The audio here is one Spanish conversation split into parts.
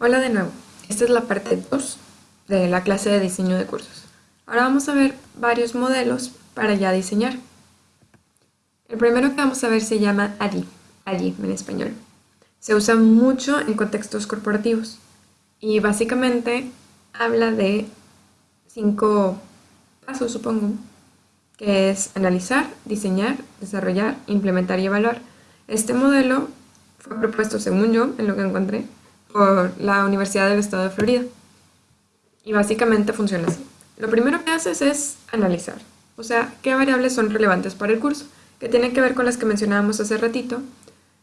Hola de nuevo, esta es la parte 2 de la clase de diseño de cursos. Ahora vamos a ver varios modelos para ya diseñar. El primero que vamos a ver se llama ADI, ADI en español. Se usa mucho en contextos corporativos y básicamente habla de cinco pasos, supongo, que es analizar, diseñar, desarrollar, implementar y evaluar. Este modelo fue propuesto, según yo, en lo que encontré, por la Universidad del Estado de Florida. Y básicamente funciona así. Lo primero que haces es analizar, o sea, qué variables son relevantes para el curso, que tienen que ver con las que mencionábamos hace ratito,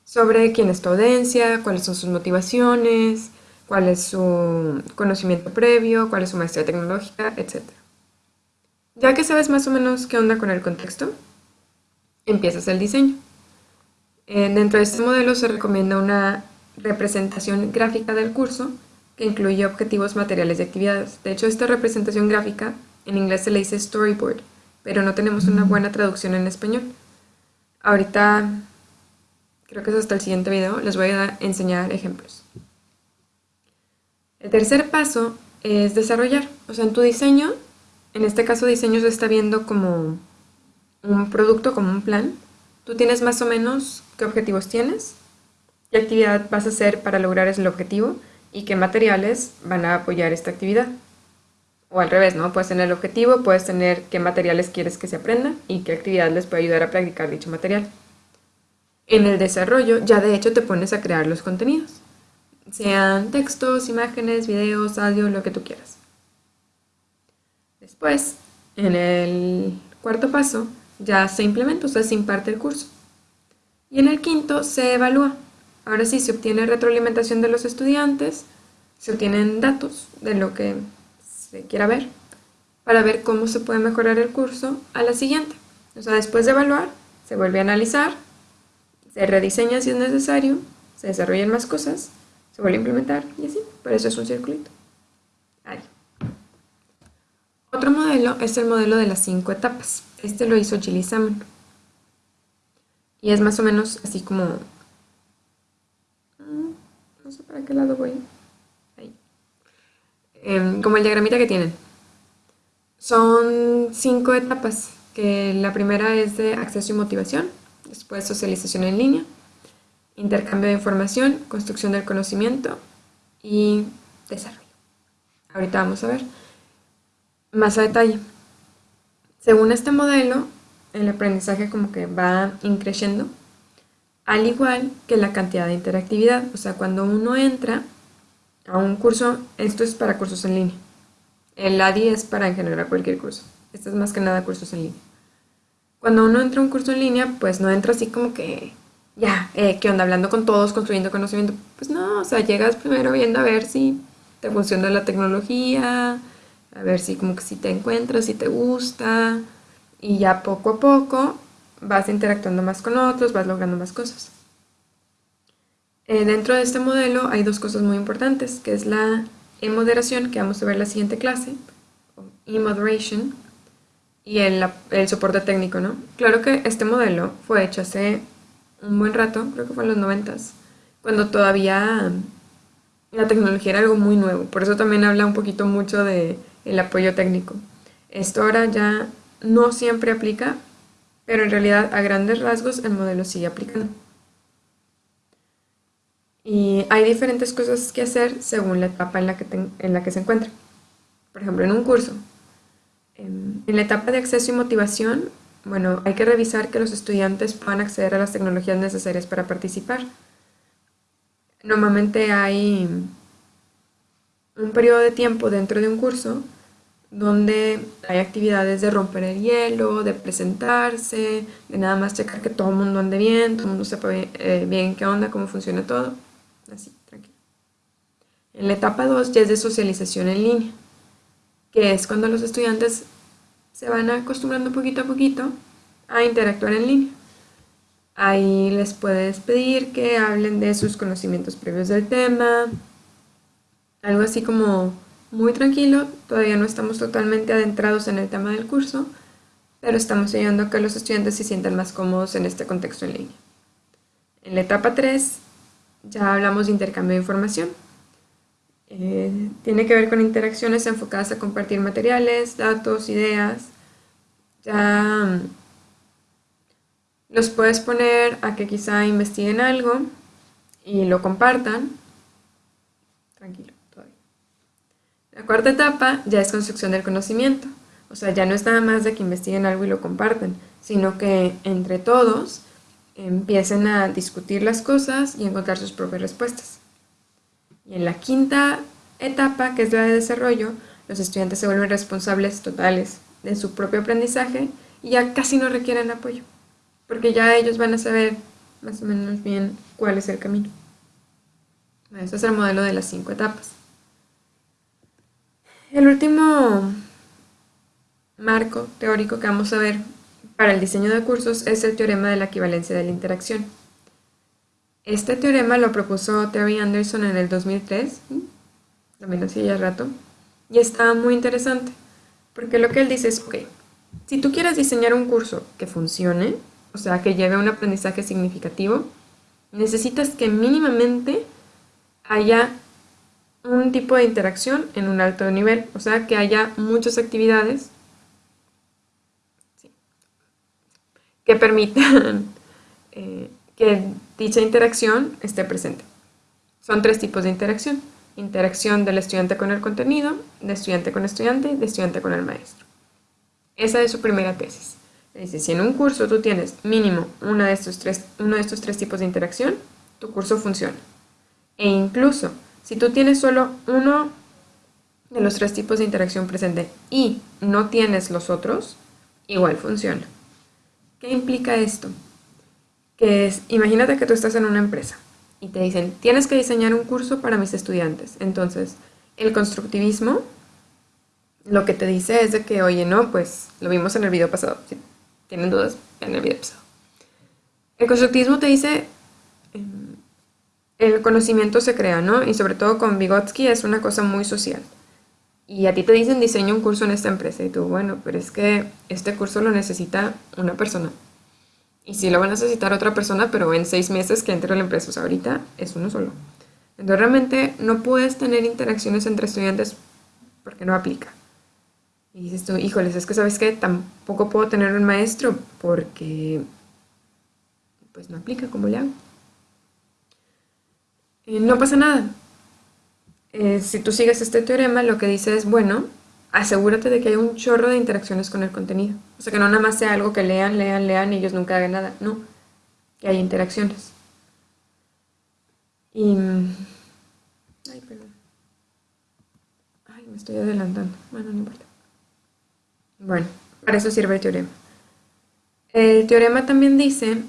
sobre quién es tu audiencia, cuáles son sus motivaciones, cuál es su conocimiento previo, cuál es su maestría tecnológica, etc. Ya que sabes más o menos qué onda con el contexto, empiezas el diseño. Eh, dentro de este modelo se recomienda una representación gráfica del curso que incluye objetivos materiales y actividades. De hecho, esta representación gráfica en inglés se le dice storyboard, pero no tenemos una buena traducción en español. Ahorita, creo que es hasta el siguiente video, les voy a enseñar ejemplos. El tercer paso es desarrollar. O sea, en tu diseño, en este caso diseño se está viendo como un producto, como un plan. Tú tienes más o menos qué objetivos tienes, qué actividad vas a hacer para lograr ese objetivo y qué materiales van a apoyar esta actividad. O al revés, ¿no? Puedes tener el objetivo, puedes tener qué materiales quieres que se aprendan y qué actividad les puede ayudar a practicar dicho material. En el desarrollo ya de hecho te pones a crear los contenidos, sean textos, imágenes, videos, audio, lo que tú quieras. Después, en el cuarto paso, ya se implementa, o sea, se imparte el curso. Y en el quinto se evalúa, Ahora sí, se obtiene retroalimentación de los estudiantes, se obtienen datos de lo que se quiera ver, para ver cómo se puede mejorar el curso a la siguiente. O sea, después de evaluar, se vuelve a analizar, se rediseña si es necesario, se desarrollan más cosas, se vuelve a implementar y así. Por eso es un circulito. Ahí. Otro modelo es el modelo de las cinco etapas. Este lo hizo Gilly Salmon. Y es más o menos así como no sé para qué lado voy. Ahí. Em, como el diagramita que tienen. Son cinco etapas, que la primera es de acceso y motivación, después socialización en línea, intercambio de información, construcción del conocimiento y desarrollo. Ahorita vamos a ver más a detalle. Según este modelo, el aprendizaje como que va increciendo al igual que la cantidad de interactividad. O sea, cuando uno entra a un curso, esto es para cursos en línea. El ADI es para en general cualquier curso. Esto es más que nada cursos en línea. Cuando uno entra a un curso en línea, pues no entra así como que, ya, eh, ¿qué onda? Hablando con todos, construyendo conocimiento. Pues no, o sea, llegas primero viendo a ver si te funciona la tecnología, a ver si como que si te encuentras, si te gusta, y ya poco a poco vas interactuando más con otros, vas logrando más cosas. Eh, dentro de este modelo hay dos cosas muy importantes, que es la e-moderación, que vamos a ver en la siguiente clase, e-moderation, y el, el, soporte técnico, ¿no? Claro que este modelo fue hecho hace un buen rato, creo que fue en los noventas, cuando todavía la tecnología era algo muy nuevo, por eso también habla un poquito mucho de el apoyo técnico. Esto ahora ya no siempre aplica, pero en realidad a grandes rasgos el modelo sigue aplicando. Y hay diferentes cosas que hacer según la etapa en la que, en la que se encuentra. Por ejemplo, en un curso, en, en la etapa de acceso y motivación, bueno, hay que revisar que los estudiantes puedan acceder a las tecnologías necesarias para participar. Normalmente hay un periodo de tiempo dentro de un curso donde hay actividades de romper el hielo, de presentarse, de nada más checar que todo el mundo ande bien, todo el mundo sepa eh, bien, qué onda, cómo funciona todo. Así, tranquilo. En la etapa 2 ya es de socialización en línea, que es cuando los estudiantes se van acostumbrando poquito a poquito a interactuar en línea. Ahí les puedes pedir que hablen de sus conocimientos previos del tema, algo así como muy tranquilo, todavía no estamos totalmente adentrados en el tema del curso, pero estamos ayudando a que los estudiantes se sientan más cómodos en este contexto en línea. En la etapa 3 ya hablamos de intercambio de información. Eh, tiene que ver con interacciones enfocadas a compartir materiales, datos, ideas. Ya mm, los puedes poner a que quizá investiguen algo y lo compartan. Tranquilo. La cuarta etapa ya es construcción del conocimiento. O sea, ya no es nada más de que investiguen algo y lo compartan, sino que entre todos empiecen a discutir las cosas y encontrar sus propias respuestas. Y en la quinta etapa, que es la de desarrollo, los estudiantes se vuelven responsables totales de su propio aprendizaje y ya casi no requieren apoyo, porque ya ellos van a saber más o menos bien cuál es el camino. Ese es el modelo de las cinco etapas. El último marco teórico que vamos a ver para el diseño de cursos es el teorema de la equivalencia de la interacción. Este teorema lo propuso Terry Anderson en el 2003, también hace ya rato, y está muy interesante, porque lo que él dice es, ok, si tú quieres diseñar un curso que funcione, o sea, que lleve a un aprendizaje significativo, necesitas que mínimamente haya un tipo de interacción en un alto nivel, o sea, que haya muchas actividades que permitan eh, que dicha interacción esté presente. Son tres tipos de interacción. Interacción del estudiante con el contenido, de estudiante con estudiante, de estudiante con el maestro. Esa es su primera tesis. Dice, si en un curso tú tienes mínimo uno de, estos tres, uno de estos tres tipos de interacción, tu curso funciona. E incluso, si tú tienes solo uno de los tres tipos de interacción presente y no tienes los otros, igual funciona. ¿Qué implica esto? Que es, imagínate que tú estás en una empresa y te dicen, tienes que diseñar un curso para mis estudiantes. Entonces, el constructivismo lo que te dice es de que, oye, no, pues lo vimos en el video pasado. Tienen dudas, en el video pasado. El constructivismo te dice, em, el conocimiento se crea, ¿no? Y sobre todo con Vygotsky es una cosa muy social y a ti te dicen diseña un curso en esta empresa y tú, bueno, pero es que este curso lo necesita una persona. Y sí lo va a necesitar otra persona, pero en seis meses que entre a la empresa, o sea, ahorita es uno solo. Entonces realmente no puedes tener interacciones entre estudiantes porque no aplica. Y dices tú, híjoles, es que sabes que tampoco puedo tener un maestro porque pues no aplica, ¿cómo le hago? Eh, no pasa nada, eh, si tú sigues este teorema, lo que dice es, bueno, asegúrate de que hay un chorro de interacciones con el contenido. O sea, que no nada más sea algo que lean, lean, lean y ellos nunca hagan nada. No, que hay interacciones. Y... Ay, perdón. Ay, me estoy adelantando. Bueno, no importa. Bueno, para eso sirve el teorema. El teorema también dice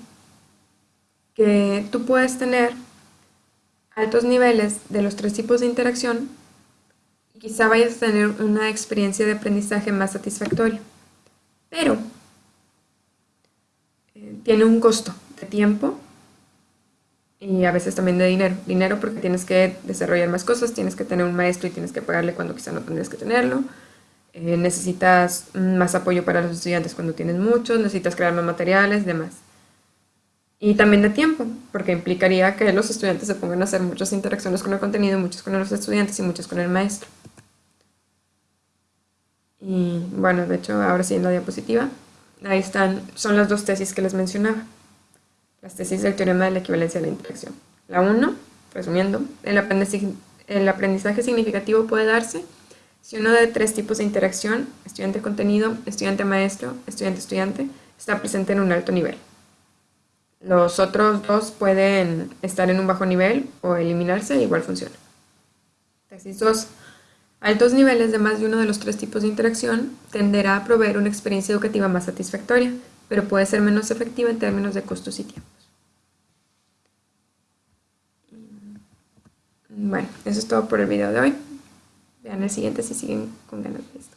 que tú puedes tener altos niveles de los tres tipos de interacción quizá vayas a tener una experiencia de aprendizaje más satisfactoria. Pero eh, tiene un costo de tiempo y a veces también de dinero. Dinero porque tienes que desarrollar más cosas, tienes que tener un maestro y tienes que pagarle cuando quizá no tendrías que tenerlo. Eh, necesitas más apoyo para los estudiantes cuando tienes muchos, necesitas crear más materiales, demás. Y también de tiempo, porque implicaría que los estudiantes se pongan a hacer muchas interacciones con el contenido, muchas con los estudiantes y muchas con el maestro. Y bueno, de hecho, ahora sí en la diapositiva, ahí están, son las dos tesis que les mencionaba. Las tesis del teorema de la equivalencia de la interacción. La 1, resumiendo, el aprendizaje, el aprendizaje significativo puede darse si uno de tres tipos de interacción, estudiante-contenido, estudiante-maestro, estudiante-estudiante, está presente en un alto nivel. Los otros dos pueden estar en un bajo nivel o eliminarse, igual funciona. Tesis 2. Altos niveles de más de uno de los tres tipos de interacción tenderá a proveer una experiencia educativa más satisfactoria, pero puede ser menos efectiva en términos de costos y tiempos. Bueno, eso es todo por el video de hoy. Vean el siguiente si siguen con ganas de esto.